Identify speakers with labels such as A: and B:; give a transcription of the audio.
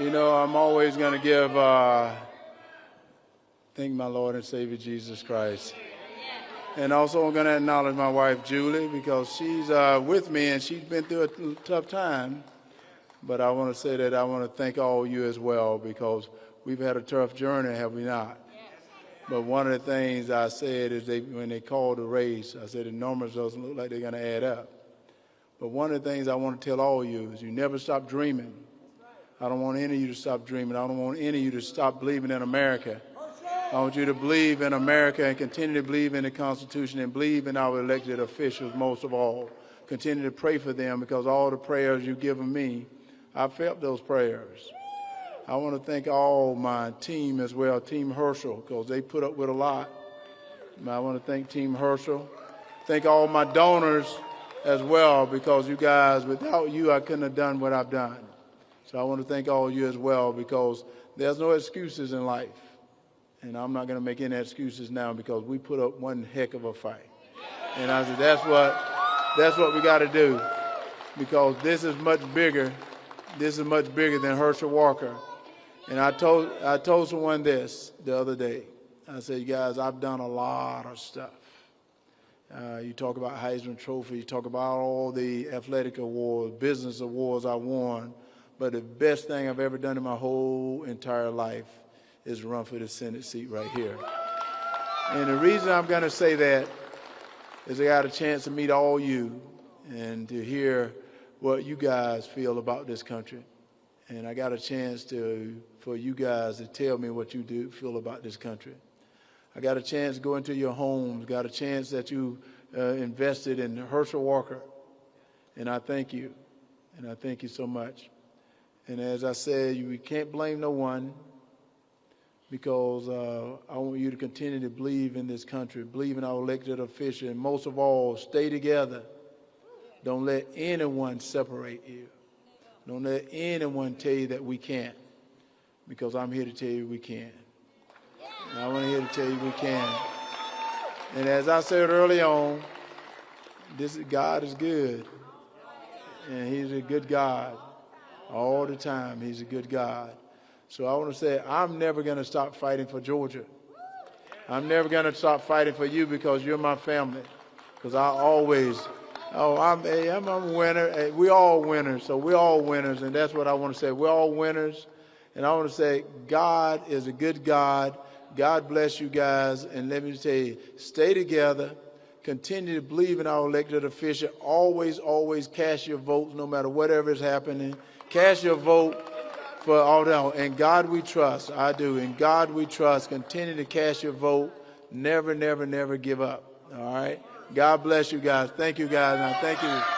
A: You know, I'm always going to give, uh, thank my Lord and Savior Jesus Christ. And also, I'm going to acknowledge my wife, Julie, because she's uh, with me and she's been through a tough time. But I want to say that I want to thank all you as well because we've had a tough journey, have we not? But one of the things I said is they, when they called the race, I said the numbers doesn't look like they're going to add up. But one of the things I want to tell all of you is you never stop dreaming. I don't want any of you to stop dreaming. I don't want any of you to stop believing in America. I want you to believe in America and continue to believe in the Constitution and believe in our elected officials most of all. Continue to pray for them because all the prayers you've given me, I felt those prayers. I want to thank all my team as well, Team Herschel, because they put up with a lot. I want to thank Team Herschel. Thank all my donors as well, because you guys, without you, I couldn't have done what I've done. So I want to thank all of you as well because there's no excuses in life. And I'm not going to make any excuses now because we put up one heck of a fight. And I said, that's what, that's what we got to do because this is much bigger. This is much bigger than Herschel Walker. And I told, I told someone this the other day. I said, you guys, I've done a lot of stuff. Uh, you talk about Heisman Trophy, you talk about all the athletic awards, business awards I won. But the best thing I've ever done in my whole entire life is run for the Senate seat right here. And the reason I'm going to say that is I got a chance to meet all you and to hear what you guys feel about this country. And I got a chance to, for you guys to tell me what you do feel about this country. I got a chance to go into your homes, got a chance that you uh, invested in Herschel Walker. And I thank you. And I thank you so much. And as I said, you can't blame no one because uh, I want you to continue to believe in this country, believe in our elected officials, and most of all, stay together. Don't let anyone separate you. Don't let anyone tell you that we can't, because I'm here to tell you we can. And I'm here to tell you we can. And as I said early on, this God is good, and He's a good God all the time. He's a good God. So I want to say, I'm never going to stop fighting for Georgia. I'm never going to stop fighting for you because you're my family. Because I always, oh, I'm, I'm a winner. We all winners. So we're all winners. And that's what I want to say. We're all winners. And I want to say, God is a good God. God bless you guys. And let me tell you, stay together. Continue to believe in our elected official. Always, always cast your votes no matter whatever is happening. Cast your vote for all that. And God we trust. I do. In God we trust. Continue to cast your vote. Never, never, never give up. All right. God bless you guys. Thank you guys. Now, thank you.